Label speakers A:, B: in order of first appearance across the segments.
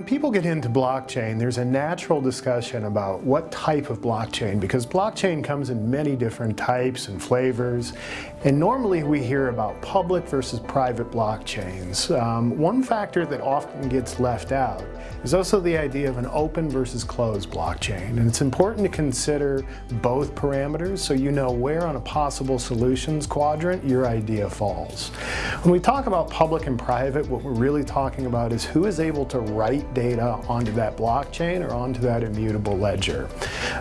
A: when people get into blockchain, there's a natural discussion about what type of blockchain, because blockchain comes in many different types and flavors, and normally we hear about public versus private blockchains. Um, one factor that often gets left out is also the idea of an open versus closed blockchain, and it's important to consider both parameters so you know where on a possible solutions quadrant your idea falls. When we talk about public and private, what we're really talking about is who is able to write data onto that blockchain or onto that immutable ledger.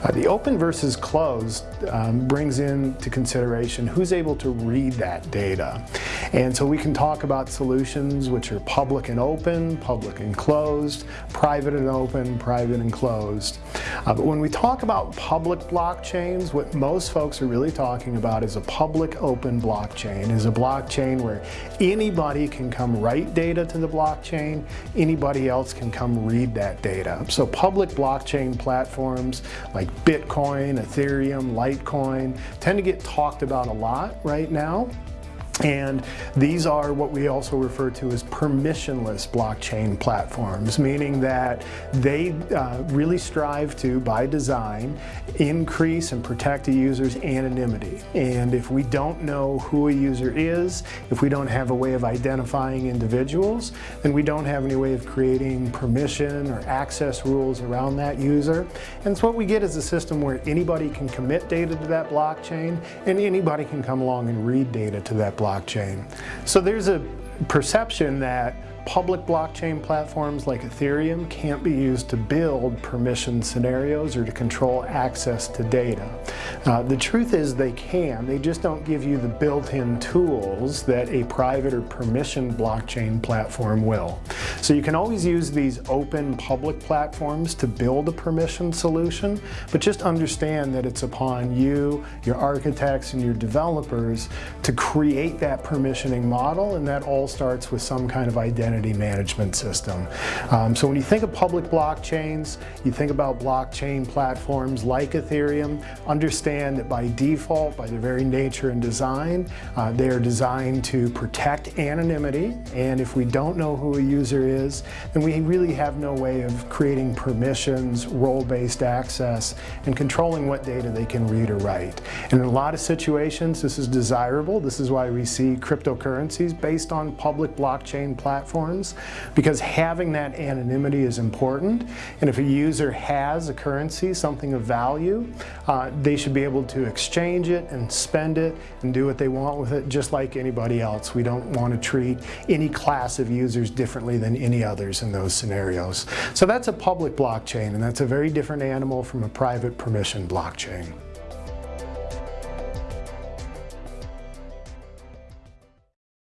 A: Uh, the open versus closed um, brings into consideration who's able to read that data. And so we can talk about solutions which are public and open, public and closed, private and open, private and closed. Uh, but when we talk about public blockchains, what most folks are really talking about is a public open blockchain, is a blockchain where anybody can come write data to the blockchain, anybody else can come read that data. So public blockchain platforms like Bitcoin, Ethereum, Litecoin tend to get talked about a lot right now. And these are what we also refer to as permissionless blockchain platforms, meaning that they uh, really strive to, by design, increase and protect a user's anonymity. And if we don't know who a user is, if we don't have a way of identifying individuals, then we don't have any way of creating permission or access rules around that user. And so what we get is a system where anybody can commit data to that blockchain and anybody can come along and read data to that blockchain blockchain. So there's a perception that public blockchain platforms like Ethereum can't be used to build permission scenarios or to control access to data. Uh, the truth is they can, they just don't give you the built-in tools that a private or permission blockchain platform will. So you can always use these open public platforms to build a permission solution, but just understand that it's upon you, your architects, and your developers to create that permissioning model, and that all starts with some kind of identity management system. Um, so when you think of public blockchains, you think about blockchain platforms like Ethereum, understand that by default, by their very nature and design, uh, they are designed to protect anonymity, and if we don't know who a user is, then we really have no way of creating permissions, role-based access, and controlling what data they can read or write. And in a lot of situations, this is desirable. This is why we see cryptocurrencies based on public blockchain platforms, because having that anonymity is important. And if a user has a currency, something of value, uh, they should be able to exchange it and spend it and do what they want with it, just like anybody else. We don't want to treat any class of users differently than any others in those scenarios. So that's a public blockchain, and that's a very different animal from a private permission blockchain.